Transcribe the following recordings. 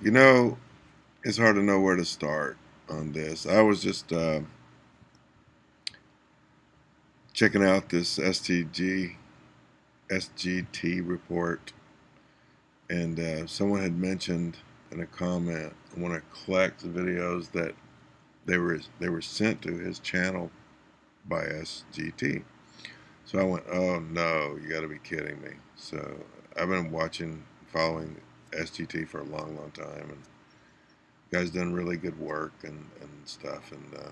You know, it's hard to know where to start on this. I was just uh, checking out this STG, SGT report, and uh, someone had mentioned in a comment one of Kleck's videos that they were they were sent to his channel by SGT. So I went, oh no, you got to be kidding me. So I've been watching, following SGT for a long, long time, and guys done really good work and, and stuff. And uh,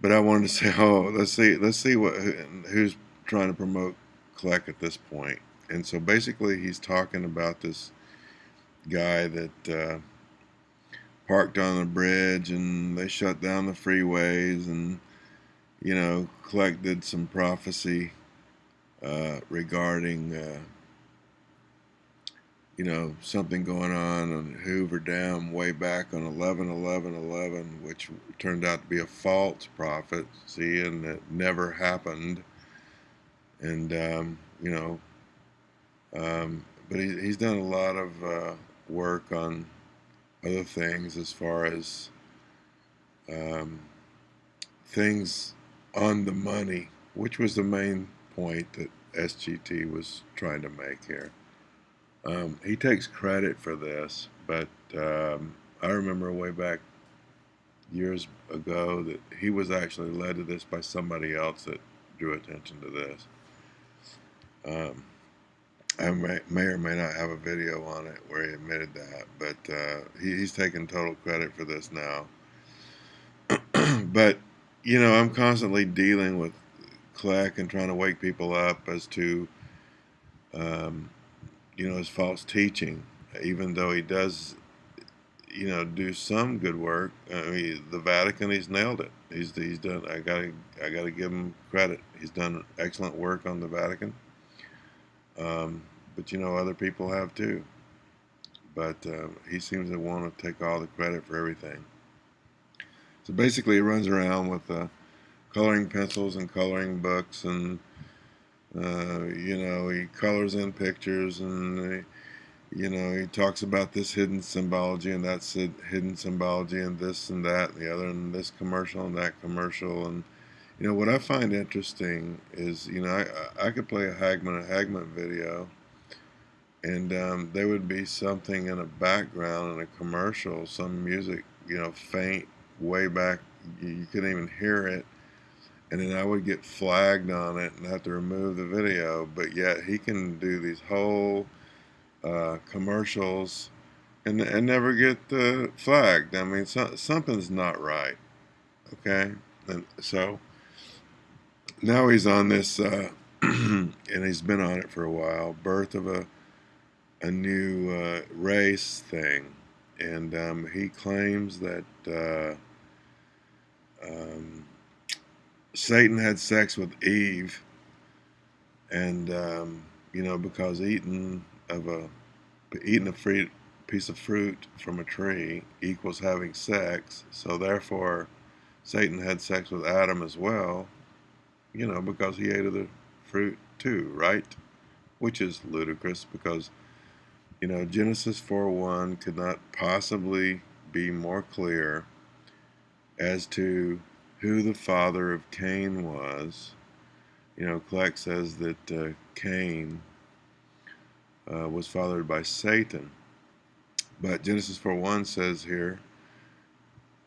but I wanted to say, oh, let's see, let's see what who's trying to promote Kleck at this point. And so basically, he's talking about this guy that uh, parked on the bridge and they shut down the freeways and you know Kleck did some prophecy uh, regarding uh, you know, something going on on Hoover Dam way back on 11 11 11, which turned out to be a false prophecy and it never happened. And, um, you know, um, but he, he's done a lot of uh, work on other things as far as um, things on the money, which was the main point that SGT was trying to make here. Um, he takes credit for this, but um, I remember way back years ago that he was actually led to this by somebody else that drew attention to this. Um, I may, or may not have a video on it where he admitted that, but uh, he, he's taking total credit for this now. but, you know, I'm constantly dealing with Kleck and trying to wake people up as to um, you know, his false teaching, even though he does, you know, do some good work. I mean, the Vatican, he's nailed it. He's he's done. I gotta I gotta give him credit. He's done excellent work on the Vatican. Um, but you know, other people have too. But uh, he seems to want to take all the credit for everything. So basically, he runs around with uh, coloring pencils and coloring books and uh, you know, he colors in pictures and, he, you know, he talks about this hidden symbology and that's hidden symbology and this and that and the other and this commercial and that commercial. And, you know, what I find interesting is, you know, I, I could play a Hagman, a Hagmann video and um, there would be something in a background in a commercial, some music, you know, faint way back, you couldn't even hear it and then I would get flagged on it and have to remove the video. But yet he can do these whole uh, commercials and, and never get uh, flagged. I mean, so, something's not right. Okay, and so now he's on this, uh, and he's been on it for a while. Birth of a a new uh, race thing, and um, he claims that. Uh, um, Satan had sex with Eve, and um, you know because eating of a eating a fruit, piece of fruit from a tree equals having sex, so therefore Satan had sex with Adam as well, you know because he ate of the fruit too, right? Which is ludicrous because you know Genesis 4:1 could not possibly be more clear as to who the father of Cain was. You know, Kleck says that uh, Cain uh, was fathered by Satan. But Genesis 4.1 says here,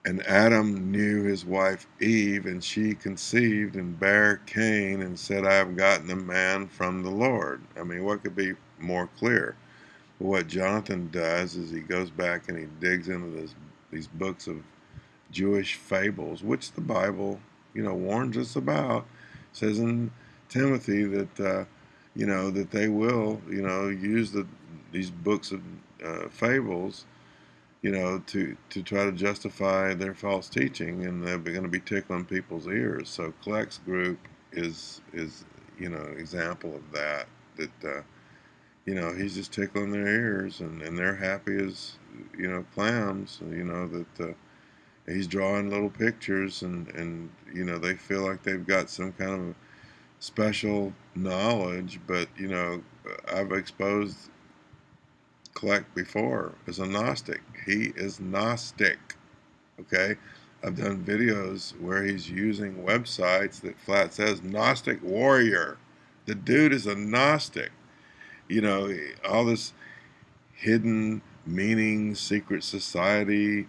And Adam knew his wife Eve, and she conceived and bare Cain, and said, I have gotten a man from the Lord. I mean, what could be more clear? But what Jonathan does is he goes back and he digs into this, these books of Jewish fables, which the Bible, you know, warns us about. It says in Timothy that, uh, you know, that they will, you know, use the these books of uh, fables, you know, to to try to justify their false teaching, and they're going to be tickling people's ears. So Kleck's group is is you know an example of that. That uh, you know he's just tickling their ears, and and they're happy as you know clams. You know that uh, he's drawing little pictures and and you know they feel like they've got some kind of special knowledge but you know I've exposed Kleck before as a Gnostic. He is Gnostic. Okay? I've done videos where he's using websites that flat says Gnostic Warrior. The dude is a Gnostic. You know, all this hidden meaning, secret society,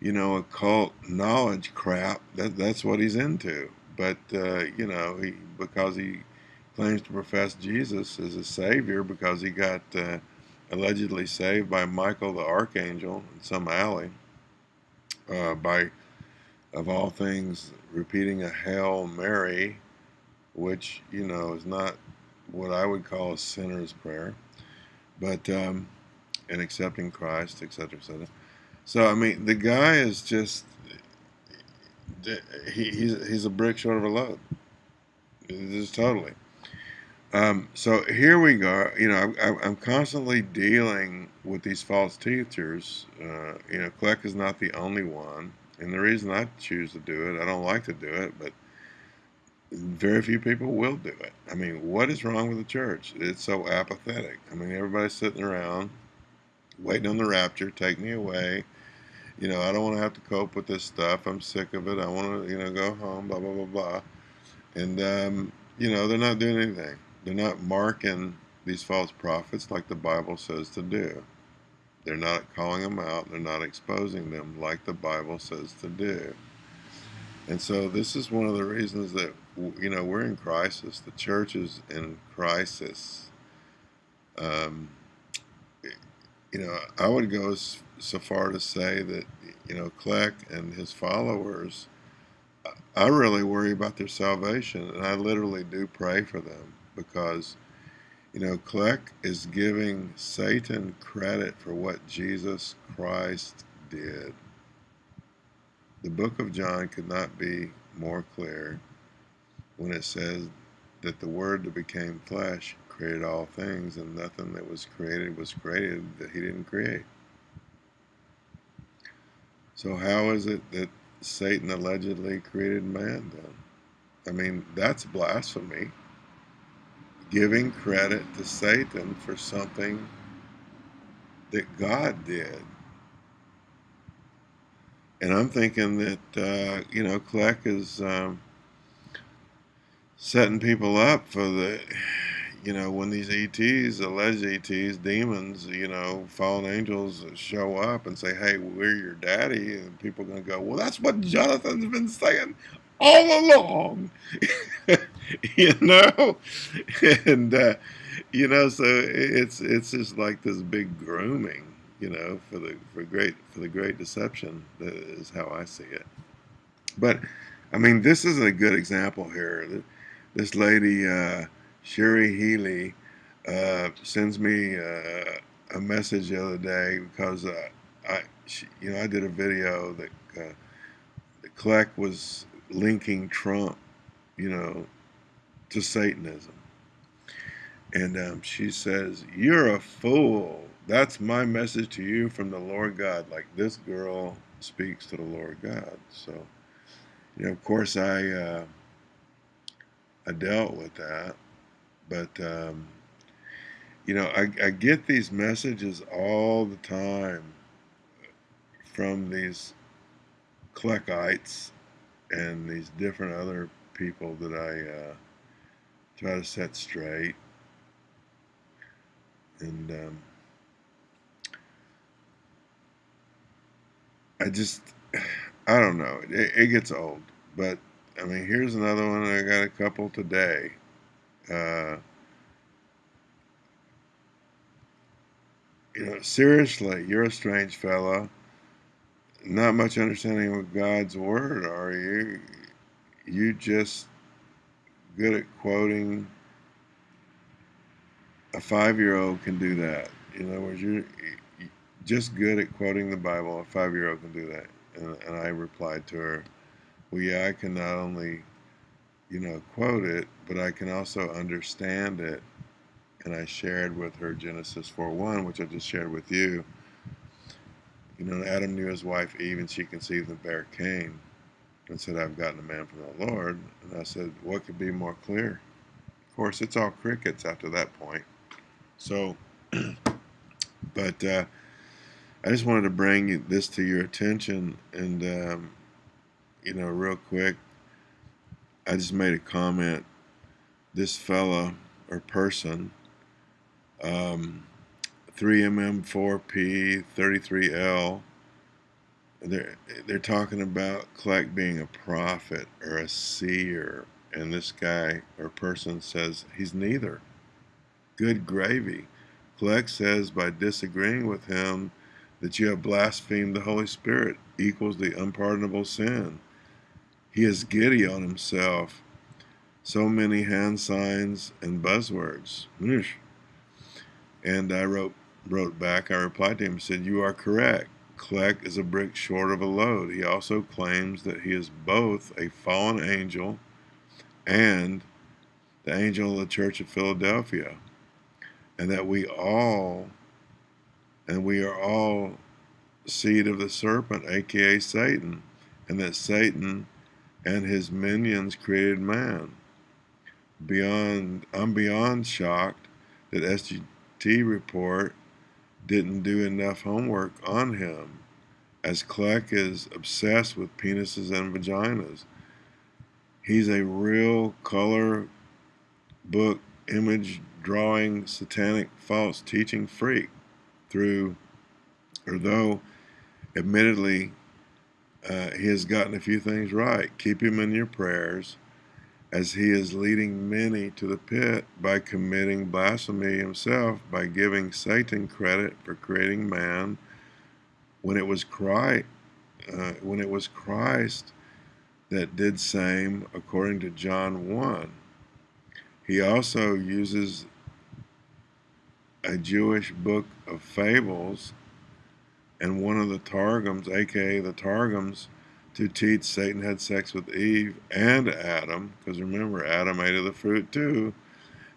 you know, occult knowledge crap. That that's what he's into. But uh, you know, he because he claims to profess Jesus as a savior because he got uh, allegedly saved by Michael the archangel in some alley uh, by, of all things, repeating a Hail Mary, which you know is not what I would call a sinner's prayer, but um, and accepting Christ, etc., etc. So I mean, the guy is just he, he's he's a brick short of a load. Just totally. Um, so here we go. You know, I, am I'm constantly dealing with these false teachers. Uh, you know, Kleck is not the only one, and the reason I choose to do it, I don't like to do it, but very few people will do it. I mean, what is wrong with the church? It's so apathetic. I mean, everybody's sitting around waiting on the rapture, take me away. You know, I don't want to have to cope with this stuff. I'm sick of it. I want to, you know, go home, blah, blah, blah, blah. And, um, you know, they're not doing anything. They're not marking these false prophets like the Bible says to do. They're not calling them out. They're not exposing them like the Bible says to do. And so this is one of the reasons that, you know, we're in crisis. The church is in crisis. Um, you know, I would go so far to say that, you know, Kleck and his followers, I really worry about their salvation, and I literally do pray for them because, you know, Kleck is giving Satan credit for what Jesus Christ did. The book of John could not be more clear when it says that the Word that became flesh created all things, and nothing that was created was created that he didn't create. So how is it that Satan allegedly created man then? I mean, that's blasphemy. Giving credit to Satan for something that God did. And I'm thinking that, uh, you know, Kleck is um, setting people up for the you know, when these ETs, alleged ETs, demons, you know, fallen angels show up and say, hey, we're your daddy, and people are going to go, well, that's what Jonathan's been saying all along, you know? and, uh, you know, so it's it's just like this big grooming, you know, for the for great for the great deception. That is how I see it. But I mean, this is a good example here. This lady, uh, Sherry Healy uh, sends me uh, a message the other day because uh, I, she, you know, I did a video that uh, Kleck was linking Trump, you know, to Satanism, and um, she says, "You're a fool." That's my message to you from the Lord God. Like this girl speaks to the Lord God. So, you know, of course, I uh, I dealt with that but, um, you know, I, I get these messages all the time from these Kleckites and these different other people that I uh, try to set straight. And um, I just, I don't know. It, it, gets old. But, I mean, here's another one. I got a couple today. Uh, you know, seriously, you're a strange fella. Not much understanding of God's word, are you? You just good at quoting. A five-year-old can do that. In other words, you're just good at quoting the Bible. A five-year-old can do that. And, and I replied to her, "Well, yeah, I can not only you know, quote it, but I can also understand it. And I shared with her Genesis 4.1, which I just shared with you. You know, Adam knew his wife Eve, and she conceived and bare Cain, and said, I've gotten a man from the Lord. And I said, what could be more clear? Of course, it's all crickets after that point. So, But uh, I just wanted to bring this to your attention, and um, you know, real quick, I just made a comment. This fella or person, um, 3MM4P 33L, they're they're talking about Kleck being a prophet or a seer, and this guy or person says he's neither. Good gravy. Kleck says by disagreeing with him that you have blasphemed the Holy Spirit equals the unpardonable sin. He is giddy on himself. So many hand signs and buzzwords. And I wrote wrote back, I replied to him said, You are correct. Kleck is a brick short of a load. He also claims that he is both a fallen angel and the angel of the Church of Philadelphia. And that we all, and we are all seed of the serpent, aka Satan, and that Satan and his minions created man. Beyond, I'm beyond shocked that SGT report didn't do enough homework on him, as Kleck is obsessed with penises and vaginas. He's a real color book image drawing satanic false teaching freak through or though admittedly uh, he has gotten a few things right. Keep him in your prayers as he is leading many to the pit by committing blasphemy himself by giving Satan credit for creating man when it was Christ, uh, when it was Christ that did same according to John 1. He also uses a Jewish book of fables and one of the Targums, aka the Targums, to teach Satan had sex with Eve and Adam, because remember, Adam ate of the fruit too,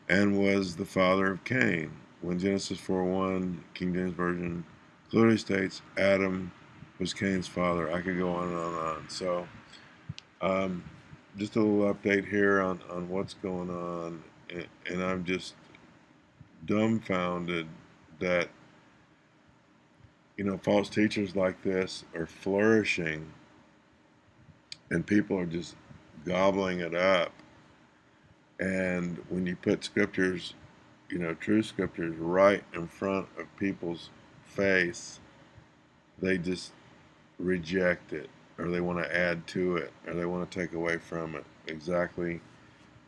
and was the father of Cain. When Genesis 4.1, King James Version, clearly states Adam was Cain's father. I could go on and on and on. So, um, just a little update here on, on what's going on, and, and I'm just dumbfounded that you know, false teachers like this are flourishing and people are just gobbling it up. And when you put scriptures, you know, true scriptures right in front of people's face, they just reject it or they want to add to it or they want to take away from it exactly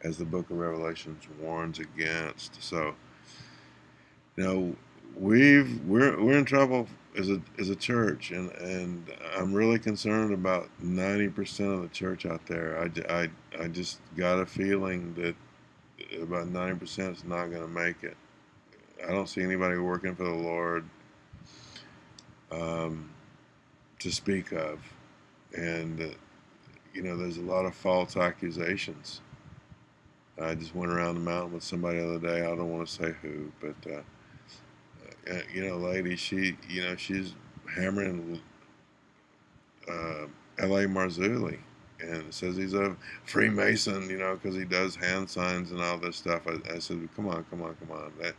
as the book of Revelations warns against. So, you know, we've we're we're in trouble as a as a church, and and I'm really concerned about 90% of the church out there. I, I, I just got a feeling that about 90% is not going to make it. I don't see anybody working for the Lord um, to speak of, and uh, you know, there's a lot of false accusations. I just went around the mountain with somebody the other day. I don't want to say who, but. Uh, uh, you know, lady, she, you know, she's hammering uh, L.A. Marzulli and says he's a Freemason, you know, because he does hand signs and all this stuff. I, I, said, come on, come on, come on. That,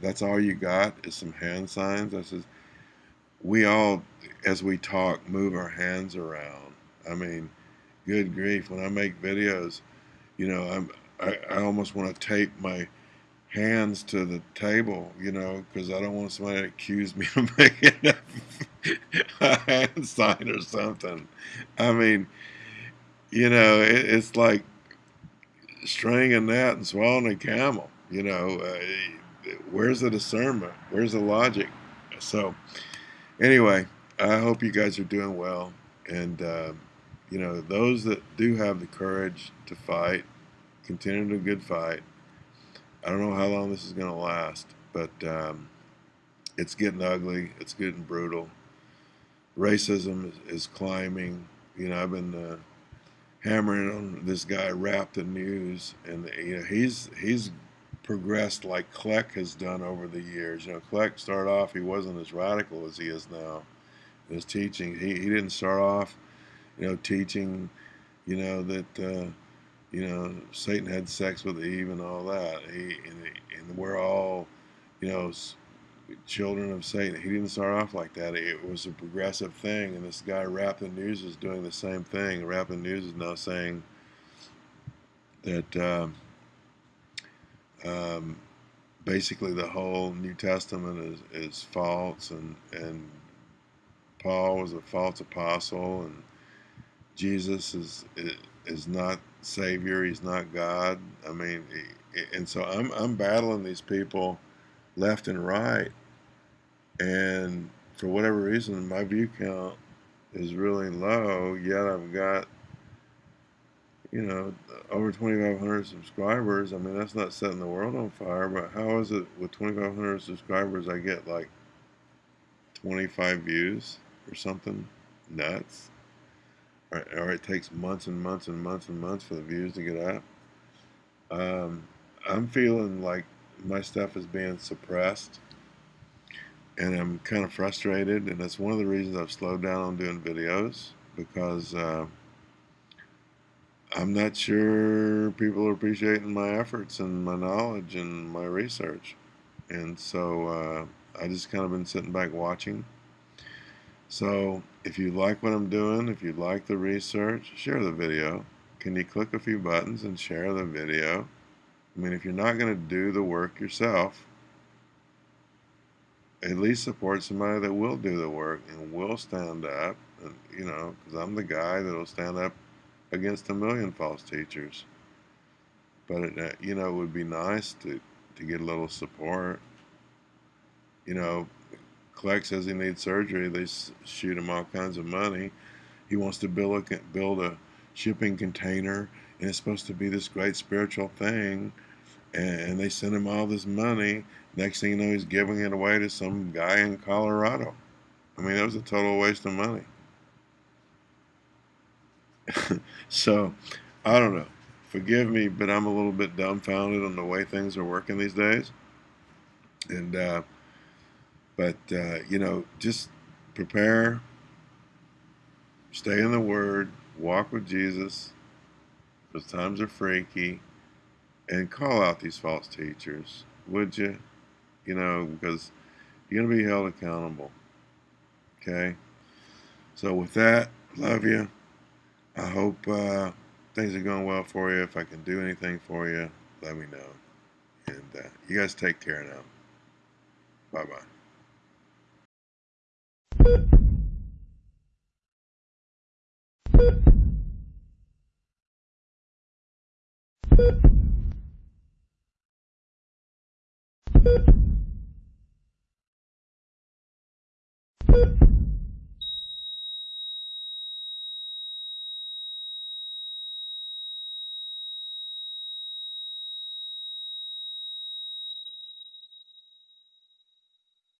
that's all you got is some hand signs? I said, we all, as we talk, move our hands around. I mean, good grief, when I make videos, you know, I'm, I, I almost want to tape my hands to the table, you know, because I don't want somebody to accuse me of making a hand sign or something. I mean, you know, it, it's like straining a gnat and swallowing a camel. You know, uh, where's the discernment? Where's the logic? So, anyway, I hope you guys are doing well. And, uh, you know, those that do have the courage to fight, continue a good fight. I don't know how long this is going to last, but um, it's getting ugly. It's getting brutal. Racism is, climbing. You know, I've been uh, hammering on this guy Rap the News, and you know he's he's progressed like Kleck has done over the years. You know, Kleck started off he wasn't as radical as he is now. In his teaching, he he didn't start off, you know, teaching, you know that. Uh, you know, Satan had sex with Eve and all that. He and, and we're all, you know, children of Satan. He didn't start off like that. It was a progressive thing, and this guy Rappin News is doing the same thing. Rappin News is now saying that uh, um, basically the whole New Testament is, is false, and and Paul was a false apostle, and Jesus is is not Savior. He's not God. I mean, and so I'm I'm battling these people left and right, and for whatever reason, my view count is really low. Yet I've got you know over 2,500 subscribers. I mean, that's not setting the world on fire, but how is it with 2,500 subscribers? I get like 25 views or something nuts. Or, or, it takes months and months and months and months for the views to get up. Um, I'm feeling like my stuff is being suppressed and I'm kind of frustrated and that's one of the reasons I've slowed down on doing videos because uh, I'm not sure people are appreciating my efforts and my knowledge and my research and so uh, I just kind of been sitting back watching so if you like what I'm doing if you like the research share the video can you click a few buttons and share the video I mean, if you're not going to do the work yourself, at least support somebody that will do the work and will stand up. And, you know, because I'm the guy that'll stand up against a million false teachers. But, it, uh, you know, it would be nice to, to get a little support. You know, Kleck says he needs surgery. They shoot him all kinds of money. He wants to build a, build a shipping container, and it's supposed to be this great spiritual thing and they send him all this money. Next thing you know, he's giving it away to some guy in Colorado. I mean, that was a total waste of money. so, I don't know. Forgive me, but I'm a little bit dumbfounded on the way things are working these days. And, uh, but, uh, you know, just prepare, stay in the Word, walk with Jesus. Those times are freaky and call out these false teachers, would you? You know, because you're going to be held accountable. Okay? So, with that, love you. I hope uh, things are going well for you. If I can do anything for you, let me know. And uh, you guys take care now. Bye bye. You